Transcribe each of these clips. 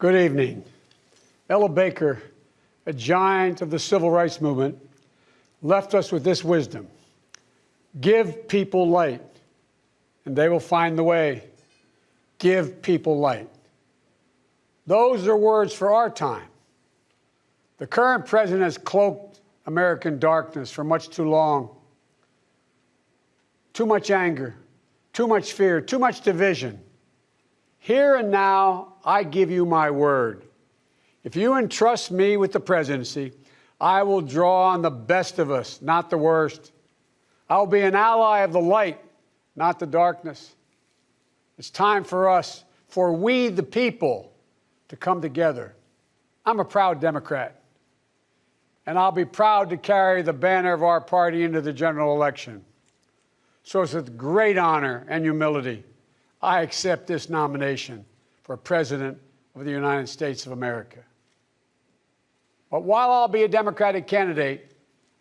Good evening. Ella Baker, a giant of the civil rights movement, left us with this wisdom Give people light, and they will find the way. Give people light. Those are words for our time. The current president has cloaked American darkness for much too long. Too much anger, too much fear, too much division. Here and now, I give you my word. If you entrust me with the presidency, I will draw on the best of us, not the worst. I'll be an ally of the light, not the darkness. It's time for us, for we the people, to come together. I'm a proud Democrat, and I'll be proud to carry the banner of our party into the general election. So it's a great honor and humility I accept this nomination for President of the United States of America. But while I'll be a Democratic candidate,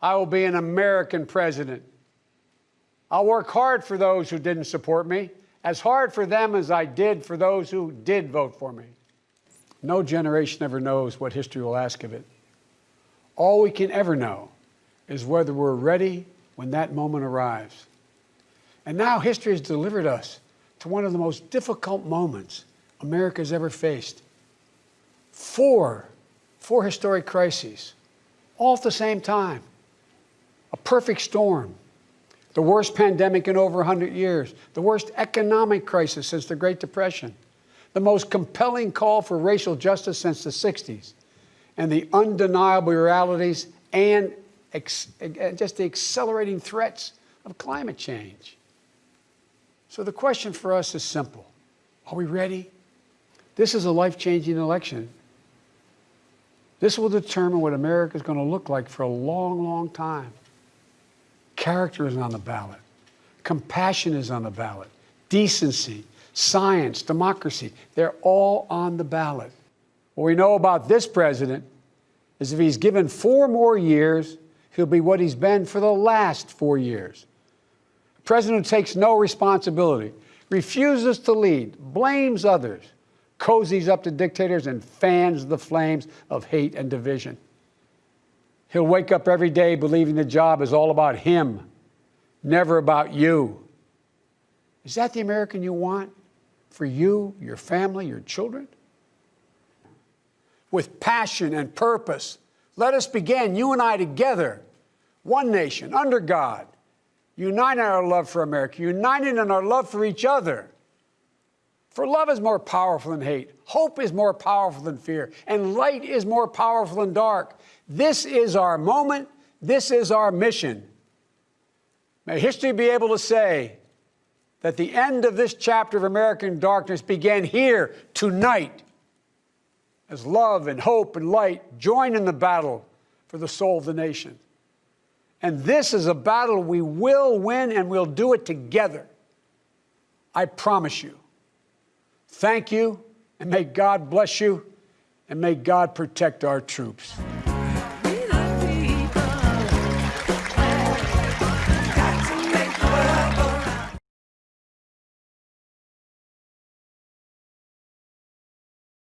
I will be an American president. I'll work hard for those who didn't support me, as hard for them as I did for those who did vote for me. No generation ever knows what history will ask of it. All we can ever know is whether we're ready when that moment arrives. And now history has delivered us to one of the most difficult moments America's ever faced. Four, four historic crises, all at the same time. A perfect storm. The worst pandemic in over 100 years, the worst economic crisis since the Great Depression, the most compelling call for racial justice since the 60s, and the undeniable realities and just the accelerating threats of climate change. So the question for us is simple Are we ready? This is a life changing election. This will determine what America is going to look like for a long, long time. Character is on the ballot, compassion is on the ballot, decency, science, democracy, they're all on the ballot. What we know about this president is if he's given four more years, he'll be what he's been for the last four years president takes no responsibility, refuses to lead, blames others, cozies up to dictators, and fans the flames of hate and division. He'll wake up every day believing the job is all about him, never about you. Is that the American you want for you, your family, your children? With passion and purpose, let us begin, you and I together, one nation, under God, united in our love for America, united in our love for each other. For love is more powerful than hate, hope is more powerful than fear, and light is more powerful than dark. This is our moment, this is our mission. May history be able to say that the end of this chapter of American darkness began here tonight as love and hope and light join in the battle for the soul of the nation. And this is a battle we will win and we'll do it together. I promise you. Thank you, and may God bless you, and may God protect our troops.